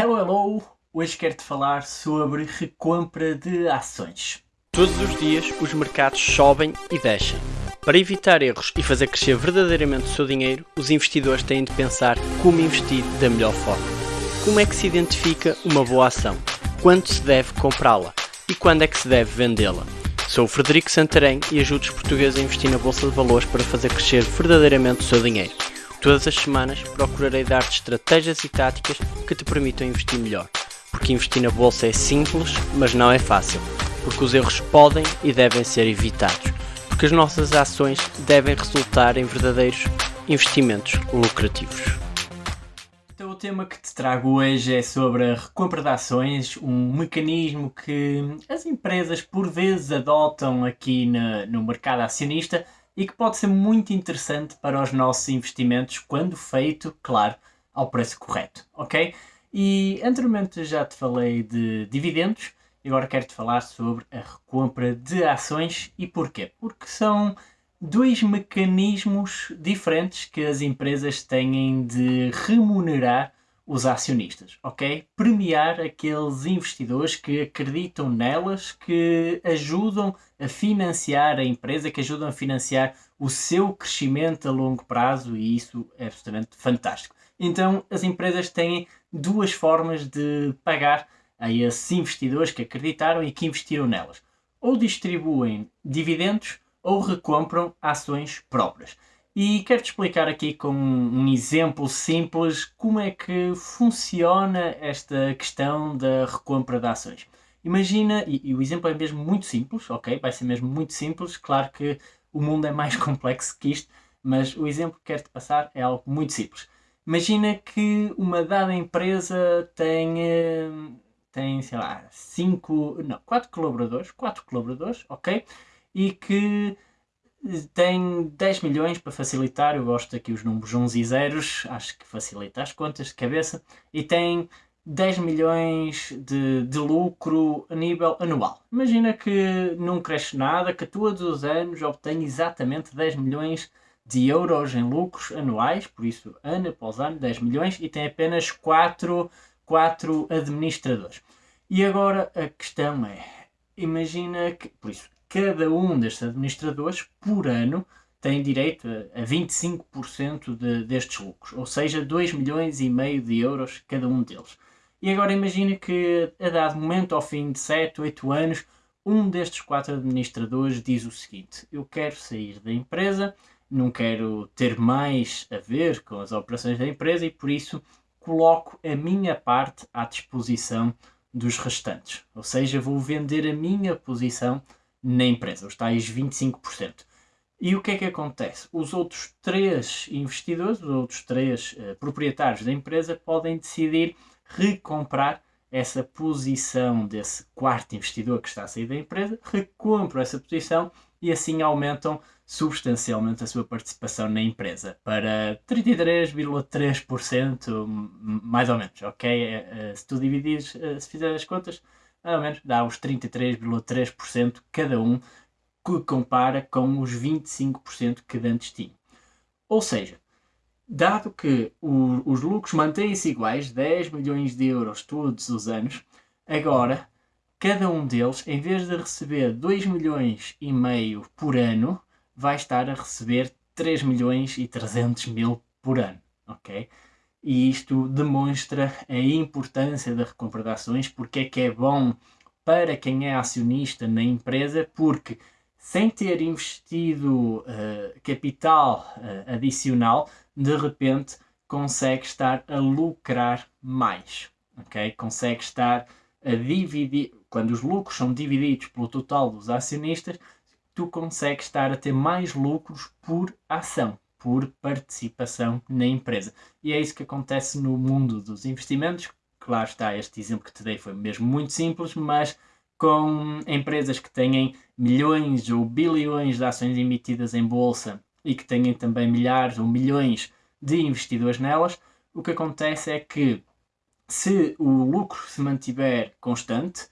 Hello, hello! Hoje quero-te falar sobre recompra de ações. Todos os dias os mercados sobem e descem. Para evitar erros e fazer crescer verdadeiramente o seu dinheiro, os investidores têm de pensar como investir da melhor forma. Como é que se identifica uma boa ação? Quando se deve comprá-la? E quando é que se deve vendê-la? Sou o Frederico Santarém e ajudo os portugueses a investir na Bolsa de Valores para fazer crescer verdadeiramente o seu dinheiro. Todas as semanas procurarei dar-te estratégias e táticas que te permitam investir melhor. Porque investir na bolsa é simples, mas não é fácil. Porque os erros podem e devem ser evitados. Porque as nossas ações devem resultar em verdadeiros investimentos lucrativos. Então, o tema que te trago hoje é sobre a recompra de ações, um mecanismo que as empresas por vezes adotam aqui no, no mercado acionista e que pode ser muito interessante para os nossos investimentos quando feito, claro, ao preço correto, ok? E anteriormente já te falei de dividendos agora quero-te falar sobre a recompra de ações e porquê? Porque são dois mecanismos diferentes que as empresas têm de remunerar os acionistas, ok? Premiar aqueles investidores que acreditam nelas, que ajudam a financiar a empresa, que ajudam a financiar o seu crescimento a longo prazo e isso é absolutamente fantástico. Então as empresas têm duas formas de pagar a esses investidores que acreditaram e que investiram nelas. Ou distribuem dividendos ou recompram ações próprias. E quero-te explicar aqui com um exemplo simples como é que funciona esta questão da recompra de ações. Imagina, e, e, o exemplo é mesmo muito simples, ok? Vai ser mesmo muito simples, claro que o mundo é mais complexo que isto, mas o exemplo que quero-te passar é algo muito simples. Imagina que uma dada empresa tem, tem sei lá, cinco, não, quatro colaboradores, quatro colaboradores, ok? E que tem 10 milhões para facilitar, eu gosto aqui os números 11 e zeros, acho que facilita as contas de cabeça, e tem 10 milhões de, de lucro a nível anual. Imagina que não cresce nada, que todos os anos obtém exatamente 10 milhões de euros em lucros anuais, por isso ano após ano 10 milhões, e tem apenas 4, 4 administradores. E agora a questão é, imagina que, por isso, cada um destes administradores, por ano, tem direito a, 25% de, destes lucros, ou seja, 2 milhões e meio de euros cada um deles. E agora imagine que, a dado momento, ao fim de 7, 8 anos, um destes quatro administradores diz o seguinte: Eu quero sair da empresa, não quero ter mais a ver com as operações da empresa e por isso coloco a minha parte à disposição dos restantes. Ou seja, vou vender a minha posição na empresa, os tais 25%. E o que é que acontece? Os outros três investidores, os outros três uh, proprietários da empresa podem decidir recomprar essa posição desse quarto investidor que está a sair da empresa, recompram essa posição e assim aumentam substancialmente a sua participação na empresa para 33,3%, mais ou menos, ok? Eh, eh, se tu dividires, se fizer as contas, mais ou menos dá os 33,3% cada um, que compara com os 25% que antes tinha. Ou seja, dado que o, os lucros mantêm-se iguais, 10 milhões de euros todos os anos, agora cada um deles, em vez de receber 2 milhões e meio por ano, vai estar a receber 3 milhões e 300 mil por ano, ok? E isto demonstra a importância da recompra de ações, porque é que é bom para quem é acionista na empresa, porque sem ter investido uh, capital uh, adicional, de repente consegue estar a lucrar mais, ok? Consegue estar a dividir, quando os lucros são divididos pelo total dos acionistas, tu consegues estar a ter mais lucros por ação, por participação na empresa. E é isso que acontece no mundo dos investimentos. Claro está, este exemplo que te dei foi mesmo muito simples, mas com empresas que têm milhões ou bilhões de ações emitidas em bolsa e que têm também milhares ou milhões de investidores nelas, o que acontece é que se o lucro se mantiver constante,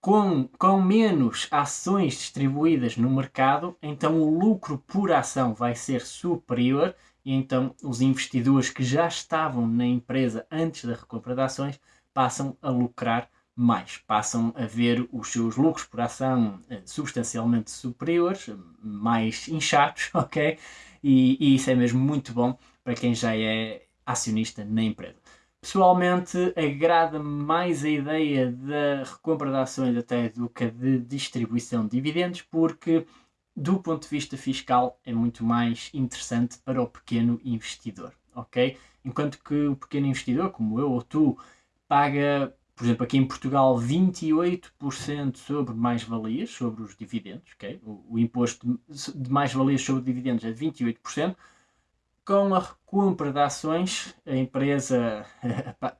com, com menos ações distribuídas no mercado, então o lucro por ação vai ser superior e então os investidores que já estavam na empresa antes da recompra de ações passam a lucrar mais, passam a ver os seus lucros por ação eh, substancialmente superiores, mais inchados, ok? E, e isso é mesmo muito bom para quem já é acionista na empresa. Pessoalmente, agrada-me mais a ideia da recompra de ações até do que a de distribuição de dividendos, porque do ponto de vista fiscal é muito mais interessante para o pequeno investidor, ok? Enquanto que o pequeno investidor, como eu ou tu, paga, por exemplo, aqui em Portugal, 28% sobre mais-valias, sobre os dividendos, ok? O, o imposto de mais-valias sobre dividendos é de 28%, com a recompra de ações, a empresa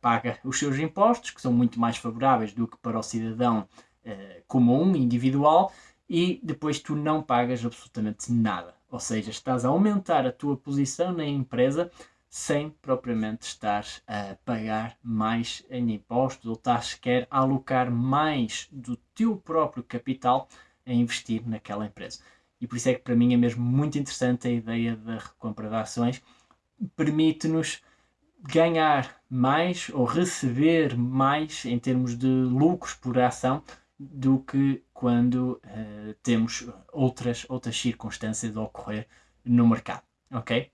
paga os seus impostos, que são muito mais favoráveis do que para o cidadão uh, comum, individual, e depois tu não pagas absolutamente nada. Ou seja, estás a aumentar a tua posição na empresa sem propriamente estar a pagar mais em impostos ou estás sequer a alocar mais do teu próprio capital a investir naquela empresa. E por isso é que para mim é mesmo muito interessante a ideia da recompra de ações. Permite-nos ganhar mais ou receber mais em termos de lucros por ação do que quando uh, temos outras, outras circunstâncias a ocorrer no mercado. Ok?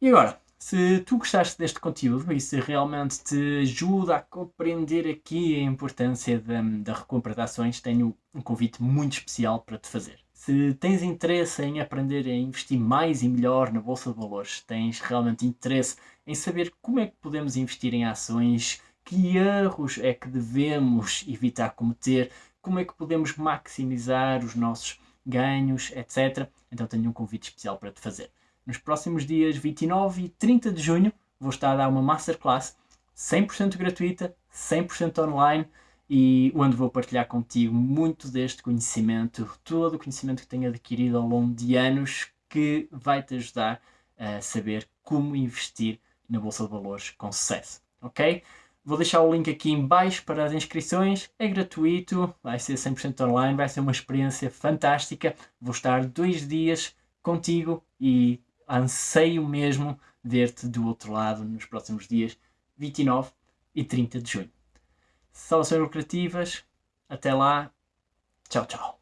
E agora, se tu gostaste deste conteúdo e se realmente te ajuda a compreender aqui a importância da, da recompra de ações, tenho um convite muito especial para te fazer. Se tens interesse em aprender a investir mais e melhor na Bolsa de Valores, tens realmente interesse em saber como é que podemos investir em ações, que erros é que devemos evitar cometer, como é que podemos maximizar os nossos ganhos, etc. Então tenho um convite especial para te fazer. Nos próximos dias 29 e 30 de junho vou estar a dar uma masterclass 100% gratuita, 100% online e onde vou partilhar contigo muito deste conhecimento, todo o conhecimento que tenho adquirido ao longo de anos que vai te ajudar a saber como investir na Bolsa de Valores com sucesso, ok? Vou deixar o link aqui em baixo para as inscrições, é gratuito, vai ser 100% online, vai ser uma experiência fantástica. Vou estar dois dias contigo e anseio mesmo ver-te do outro lado nos próximos dias 29 e 30 de junho. Saudações lucrativas. Até lá. Tchau, tchau.